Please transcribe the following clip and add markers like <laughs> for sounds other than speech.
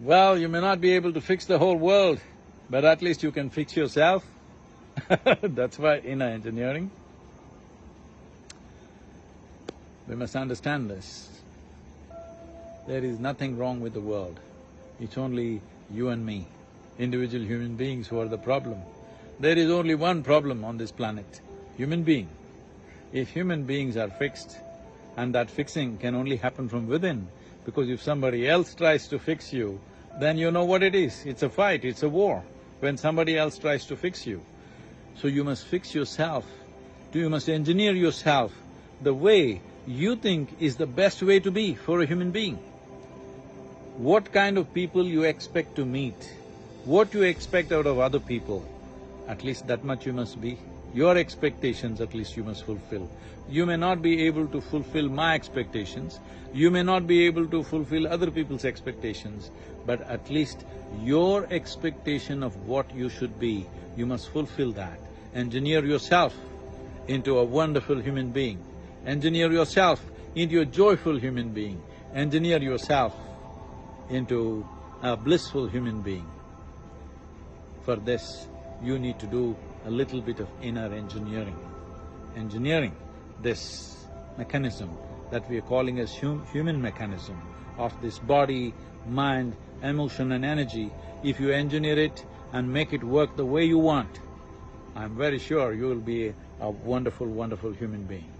Well, you may not be able to fix the whole world, but at least you can fix yourself. <laughs> That's why inner engineering. We must understand this. There is nothing wrong with the world. It's only you and me, individual human beings who are the problem. There is only one problem on this planet, human being. If human beings are fixed, and that fixing can only happen from within, because if somebody else tries to fix you, then you know what it is, it's a fight, it's a war, when somebody else tries to fix you. So you must fix yourself, you must engineer yourself the way you think is the best way to be for a human being. What kind of people you expect to meet, what you expect out of other people, at least that much you must be. Your expectations at least you must fulfill. You may not be able to fulfill my expectations, you may not be able to fulfill other people's expectations, but at least your expectation of what you should be, you must fulfill that. Engineer yourself into a wonderful human being. Engineer yourself into a joyful human being. Engineer yourself into a blissful human being. For this, you need to do a little bit of inner engineering. Engineering this mechanism that we are calling as hum human mechanism of this body, mind, emotion and energy, if you engineer it and make it work the way you want, I'm very sure you will be a wonderful, wonderful human being.